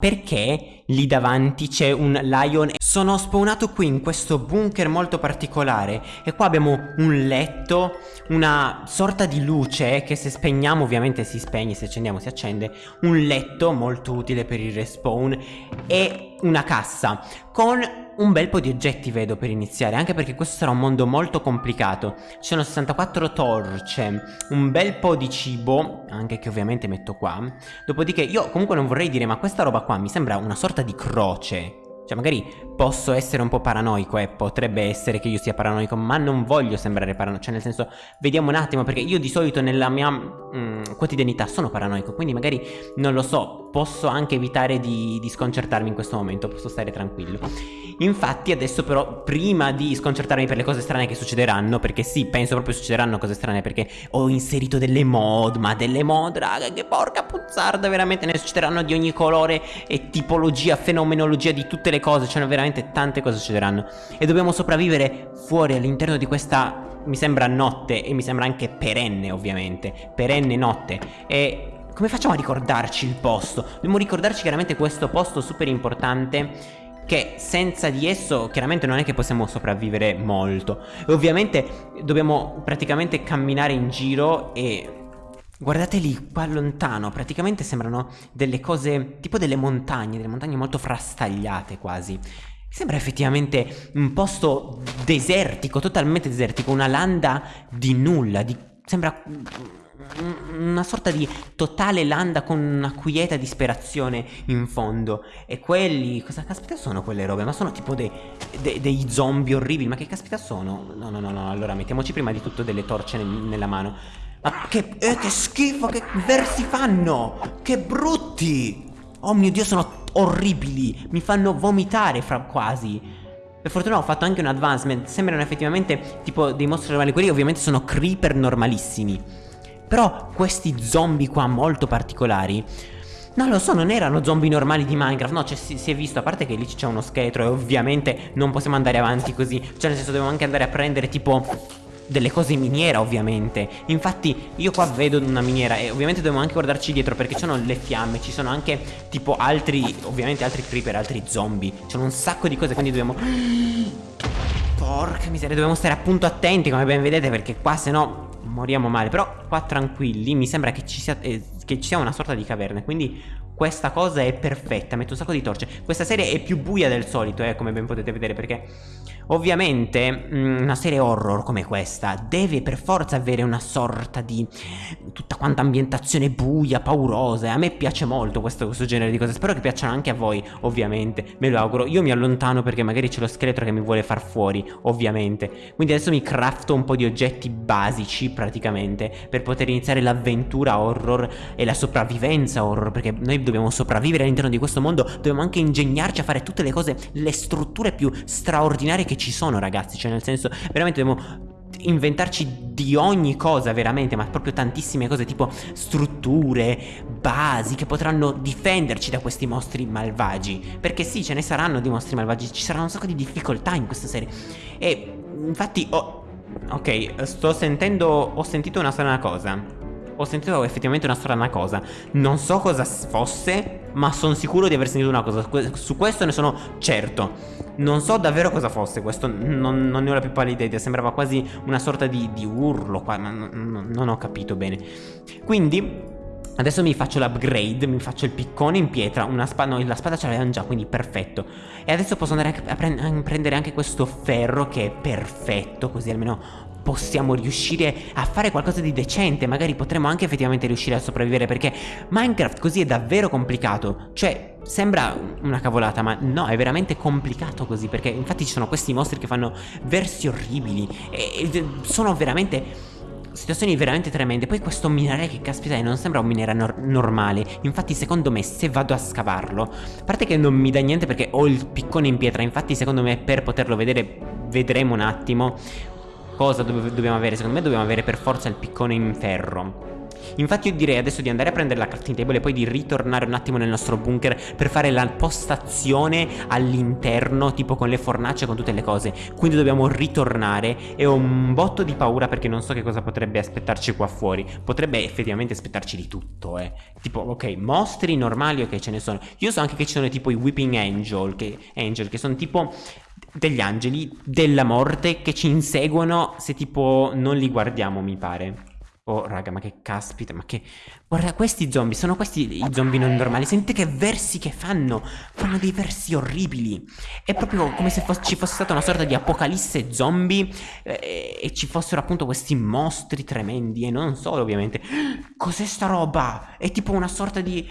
Perché lì davanti c'è un lion? Sono spawnato qui in questo bunker molto particolare. E qua abbiamo un letto, una sorta di luce che se spegniamo ovviamente si spegne, se accendiamo si accende, un letto molto utile per il respawn. E una cassa. Con un bel po' di oggetti vedo per iniziare Anche perché questo sarà un mondo molto complicato. Ci sono 64 torce Un bel po' di cibo Anche che ovviamente metto qua. Dopodiché io comunque non vorrei dire Ma questa roba qua mi sembra una sorta di croce. Cioè magari posso essere un po' paranoico e eh, potrebbe essere che io sia paranoico ma non voglio sembrare paranoico Cioè nel senso vediamo un attimo perché io di solito nella mia mm, quotidianità sono paranoico Quindi magari non lo so posso anche evitare di, di sconcertarmi in questo momento Posso stare tranquillo. Infatti adesso però prima di sconcertarmi per le cose strane che succederanno Perché sì penso proprio succederanno cose strane perché ho inserito delle mod Ma delle mod raga che porca puzzarda veramente ne succederanno di ogni colore e tipologia, fenomenologia di tutte le cose, cioè veramente tante cose succederanno. E dobbiamo sopravvivere fuori all'interno di questa mi sembra notte e mi sembra anche perenne ovviamente, perenne notte. E come facciamo a ricordarci il posto? Dobbiamo ricordarci chiaramente questo posto super importante che senza di esso chiaramente non è che possiamo sopravvivere molto e ovviamente dobbiamo praticamente camminare in giro e Guardate lì, qua lontano, praticamente sembrano delle cose, tipo delle montagne, delle montagne molto frastagliate quasi. Sembra effettivamente un posto desertico, totalmente desertico, una landa di nulla, di... sembra una sorta di totale landa con una quieta disperazione in fondo. E quelli, cosa caspita sono quelle robe? Ma sono tipo dei, dei, dei zombie orribili, ma che caspita sono? No, no, no, no, allora mettiamoci prima di tutto delle torce nel, nella mano. Ma che, eh, che schifo, che versi fanno! Che brutti! Oh mio Dio, sono orribili! Mi fanno vomitare fra quasi. Per fortuna ho fatto anche un advancement. Sembrano effettivamente tipo dei mostri normali. Quelli ovviamente sono creeper normalissimi. Però questi zombie qua molto particolari non lo so, non erano zombie normali di Minecraft. No, cioè si, si è visto, a parte che lì c'è uno scheletro E ovviamente non possiamo andare avanti così. Cioè nel senso dobbiamo anche andare a prendere tipo delle cose in miniera ovviamente. Infatti io qua vedo una miniera e ovviamente dobbiamo anche guardarci dietro perché ci sono le fiamme Ci sono anche tipo altri, ovviamente altri creeper, altri zombie. Ci sono un sacco di cose quindi dobbiamo... Porca miseria, dobbiamo stare appunto attenti come ben vedete perché qua se no moriamo male Però qua tranquilli, mi sembra che ci sia, eh, che ci sia una sorta di caverna Quindi questa cosa è perfetta, metto un sacco di torce. Questa serie è più buia del solito, eh, come ben potete vedere Perché ovviamente mm, una serie horror come questa Deve per forza avere una sorta di Tutta quanta ambientazione buia, paurosa a me piace molto questo, questo genere di cose. Spero che piacciono anche a voi, ovviamente Me lo auguro, io mi allontano perché magari c'è lo scheletro che mi vuole far fuori Ovviamente. Quindi adesso mi crafto un po' di oggetti basici praticamente Per poter iniziare l'avventura horror e la sopravvivenza horror Perché noi dobbiamo sopravvivere all'interno di questo mondo Dobbiamo anche ingegnarci a fare tutte le cose Le strutture più straordinarie che ci sono ragazzi. Cioè nel senso veramente dobbiamo inventarci di ogni cosa veramente ma proprio tantissime cose tipo strutture, basi che potranno difenderci da questi mostri malvagi. Perché sì ce ne saranno di mostri malvagi ci saranno un sacco di difficoltà in questa serie. E infatti oh, ok sto sentendo ho sentito una strana cosa ho sentito effettivamente una strana cosa. Non so cosa fosse Ma sono sicuro di aver sentito una cosa. Su questo ne sono certo. Non so davvero cosa fosse Questo non, non ne ho la più pallida idea. Sembrava quasi una sorta di, di urlo Ma non, non ho capito bene. Quindi Adesso mi faccio l'upgrade, mi faccio il piccone in pietra, una spada, no, la spada ce l'avevamo già, quindi perfetto. E adesso posso andare a, pre a prendere anche questo ferro che è perfetto, così almeno possiamo riuscire a fare qualcosa di decente, magari potremo anche effettivamente riuscire a sopravvivere perché Minecraft così è davvero complicato, cioè sembra una cavolata ma no è veramente complicato così perché infatti ci sono questi mostri che fanno versi orribili e, e sono veramente situazioni veramente tremende. Poi questo minerale che caspita non sembra un minerale nor normale. Infatti secondo me se vado a scavarlo A parte che non mi dà niente perché ho il piccone in pietra Infatti secondo me per poterlo vedere vedremo un attimo cosa do dobbiamo avere? Secondo me dobbiamo avere per forza il piccone in ferro Infatti io direi adesso di andare a prendere la crafting table e poi di ritornare un attimo nel nostro bunker per fare la postazione all'interno, tipo con le fornace, con tutte le cose. Quindi dobbiamo ritornare e ho un botto di paura perché non so che cosa potrebbe aspettarci qua fuori. Potrebbe effettivamente aspettarci di tutto, eh. Tipo, ok, mostri normali, ok, ce ne sono. Io so anche che ci sono tipo i Whipping Angel, che, Angel, che sono tipo degli angeli della morte che ci inseguono se tipo non li guardiamo, mi pare. Oh, raga, ma che caspita, ma che... Guarda, questi zombie, sono questi i zombie non normali. Sentite che versi che fanno. Fanno dei versi orribili. È proprio come se ci fosse stata una sorta di apocalisse zombie eh, e ci fossero appunto questi mostri tremendi. E non solo, ovviamente. Cos'è sta roba? È tipo una sorta di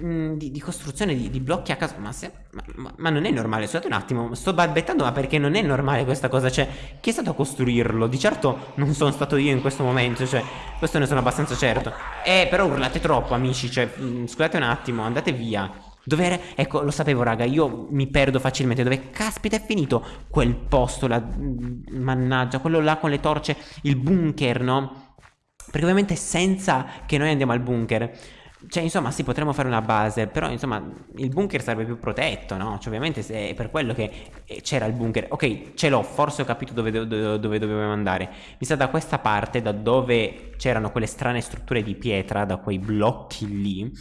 Di, di, costruzione di, di, blocchi a caso. Ma, se, ma, ma, non è normale. Scusate un attimo, sto balbettando, ma perché non è normale questa cosa? Cioè, chi è stato a costruirlo? Di certo non sono stato io in questo momento. Cioè, questo ne sono abbastanza certo. Eh, però urlate troppo, amici. Cioè, mm, scusate un attimo, andate via. Dove era? Ecco, lo sapevo, raga. Io mi perdo facilmente. Dove caspita è finito quel posto? Mm, mannaggia, quello là con le torce. Il bunker, no? Perché ovviamente senza che noi andiamo al bunker cioè, insomma, sì, potremmo fare una base, però, insomma, il bunker sarebbe più protetto, no? Cioè, ovviamente è per quello che eh, c'era il bunker. Ok, ce l'ho, forse ho capito dove, dove, dove dovevamo andare. Mi sa da questa parte, da dove c'erano quelle strane strutture di pietra, da quei blocchi lì.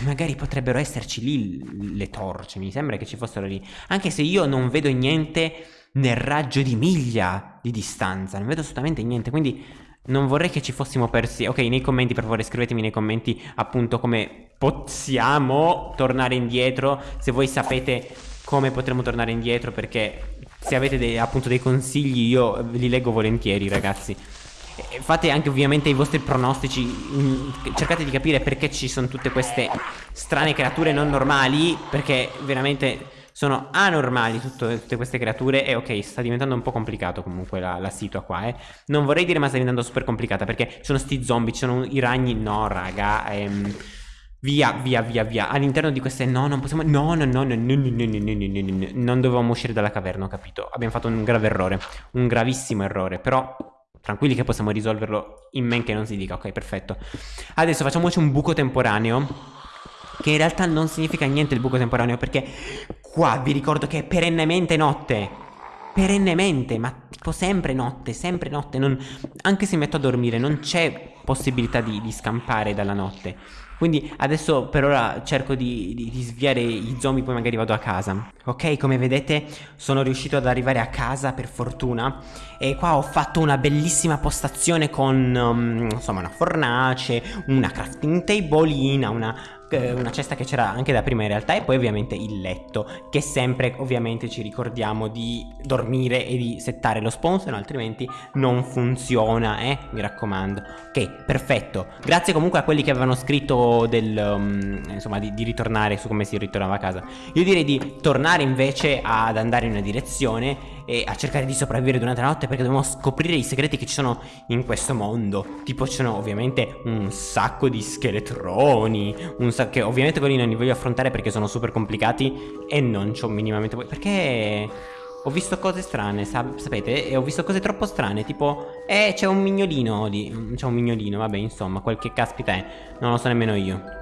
Magari potrebbero esserci lì le torce, mi sembra che ci fossero lì. Anche se io non vedo niente nel raggio di miglia di distanza, non vedo assolutamente niente, quindi non vorrei che ci fossimo persi. Ok, nei commenti, per favore, scrivetemi nei commenti appunto come possiamo tornare indietro. Se voi sapete come potremo tornare indietro, perché se avete dei, appunto dei consigli, io li leggo volentieri, ragazzi. Fate anche ovviamente i vostri pronostici. Mm, cercate di capire perché ci sono tutte queste strane creature non normali. Perché veramente sono anormali tutte, tutte, queste creature e ok, sta diventando un po' complicato comunque la, la situa qua, eh. Non vorrei dire ma sta diventando super complicata perché ci sono sti zombie, ci sono i ragni, no raga, ehm... Via, via, via, via. All'interno di queste... No, non possiamo... No, no, no, no, no, no, no, no, no, no, Non dovevamo uscire dalla caverna, ho capito. Abbiamo fatto un grave errore. Un gravissimo errore. Però, tranquilli che possiamo risolverlo in men che non si dica. Ok, perfetto. Adesso facciamoci un buco temporaneo che in realtà non significa niente il buco temporaneo perché qua vi ricordo che è perennemente notte. Perennemente, ma tipo sempre notte, sempre notte. Non, anche se metto a dormire non c'è possibilità di, di scampare dalla notte. Quindi adesso per ora cerco di, di, di, sviare i zombie poi magari vado a casa Ok come vedete sono riuscito ad arrivare a casa per fortuna E qua ho fatto una bellissima postazione con um, insomma una fornace Una crafting tableina Una una cesta che c'era anche da prima in realtà e poi ovviamente il letto che sempre ovviamente ci ricordiamo di dormire e di settare lo no altrimenti non funziona eh mi raccomando. Ok perfetto. Grazie comunque a quelli che avevano scritto del um, insomma di, di ritornare su come si ritornava a casa. Io direi di tornare invece ad andare in una direzione e a cercare di sopravvivere durante la notte perché dobbiamo scoprire i segreti che ci sono in questo mondo. Tipo ci sono ovviamente un sacco di scheletroni, un sacco che ovviamente quelli non li voglio affrontare perché sono super complicati e non c'ho minimamente Perché ho visto cose strane, sap sapete? E ho visto cose troppo strane, tipo Eh, c'è un mignolino lì C'è un mignolino, vabbè, insomma, quel che caspita è Non lo so nemmeno io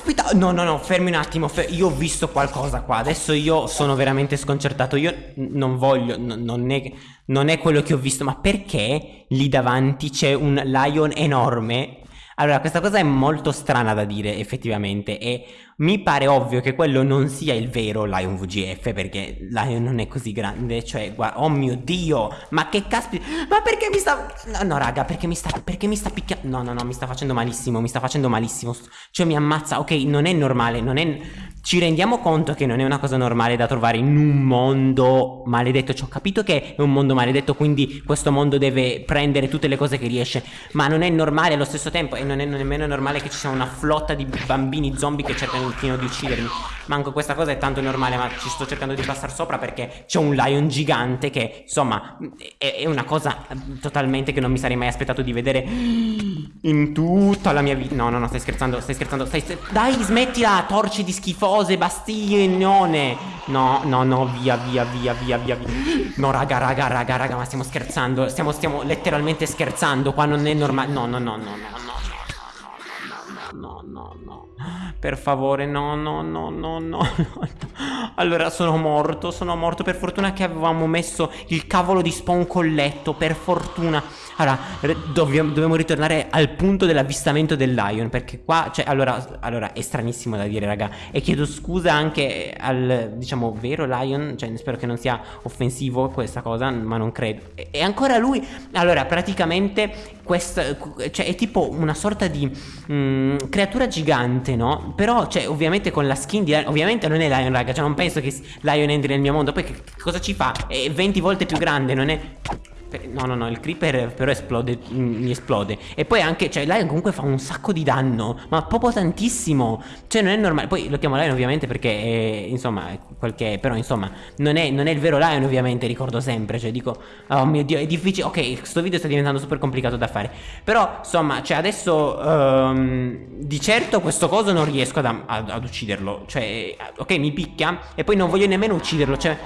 Caspita, no, no, no, fermi un attimo, fer io ho visto qualcosa qua, adesso io sono veramente sconcertato, io non voglio, non, è, non è quello che ho visto, ma perché lì davanti c'è un lion enorme? Allora, questa cosa è molto strana da dire, effettivamente, e mi pare ovvio che quello non sia il vero Lion VGF perché Lion non è così grande, cioè, guarda, oh mio Dio, ma che caspita, ma perché mi sta, no, no raga, perché mi sta, perché mi sta picchiando, no, no, no, mi sta facendo malissimo, mi sta facendo malissimo, cioè mi ammazza, ok, non è normale, non è, ci rendiamo conto che non è una cosa normale da trovare in un mondo maledetto, ci ho capito che è un mondo maledetto, quindi questo mondo deve prendere tutte le cose che riesce, ma non è normale allo stesso tempo e non è nemmeno normale che ci sia una flotta di bambini zombie che cercano pochino di uccidermi Manco questa cosa è tanto normale ma ci sto cercando di passare sopra perché c'è un lion gigante che insomma è, è, una cosa totalmente che non mi sarei mai aspettato di vedere in tutta la mia vita No no no stai scherzando stai scherzando stai, stai... Dai smettila torci di schifo cose, bastiglione. No, no, no, via, via, via, via, via, via. No, raga, raga, raga, raga, ma stiamo scherzando. Stiamo, stiamo letteralmente scherzando. Qua non è normale. No, no, no, no, no, no, no, no, no. Per favore, no, no, no, no, no. Allora, sono morto, sono morto. Per fortuna che avevamo messo il cavolo di spawn colletto. Per fortuna. Allora, dobbiamo, dobbiamo ritornare al punto dell'avvistamento del lion Perché qua, cioè, allora, allora, è stranissimo da dire, raga E chiedo scusa anche al, diciamo, vero lion Cioè, spero che non sia offensivo questa cosa, ma non credo E, e ancora lui, allora, praticamente questa, cioè, è tipo una sorta di mh, mm, creatura gigante, no? Però, cioè, ovviamente con la skin di Ovviamente non è lion, raga Cioè, non penso che lion entri nel mio mondo Poi che, che cosa ci fa? È 20 volte più grande, non è... No, no, no, il creeper però esplode, mm, mi esplode. E poi anche, cioè, Lion comunque fa un sacco di danno Ma proprio tantissimo. Cioè, non è normale Poi lo chiamo Lion ovviamente perché, è, insomma, qualche Però, insomma, non è, non è, il vero Lion ovviamente, ricordo sempre Cioè, dico, oh mio Dio, è difficile Ok, questo video sta diventando super complicato da fare. Però, insomma, cioè, adesso um, Di certo questo coso non riesco ad, ad, ad ucciderlo. Cioè, ok, mi picchia E poi non voglio nemmeno ucciderlo Cioè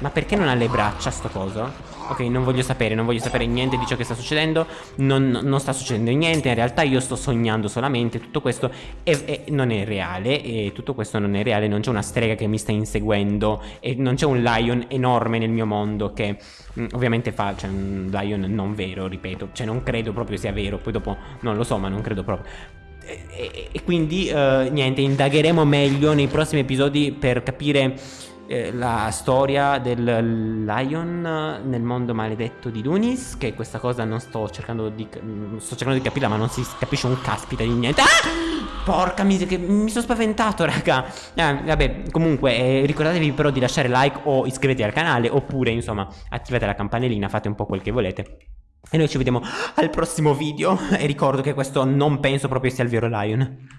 ma perché non ha le braccia sto coso? Ok, non voglio sapere, non voglio sapere niente di ciò che sta succedendo. Non, non sta succedendo niente In realtà io sto sognando solamente Tutto questo è, è, non è reale E tutto questo non è reale Non c'è una strega che mi sta inseguendo E non c'è un lion enorme nel mio mondo Che mm, ovviamente fa Cioè un lion non vero, ripeto Cioè non credo proprio sia vero Poi dopo non lo so ma non credo proprio. E, e, quindi uh, niente, indagheremo meglio nei prossimi episodi per capire eh, la storia del Lion nel mondo maledetto di Dunis Che questa cosa non sto cercando di sto cercando di capirla ma non si capisce un caspita di niente. Ah! Porca miseria mi sono spaventato raga. Eh, Vabbè comunque eh, ricordatevi però di lasciare like o iscrivetevi al canale Oppure insomma attivate la campanellina fate un po' quel che volete. E noi ci vediamo al prossimo video. E ricordo che questo non penso proprio sia il vero Lion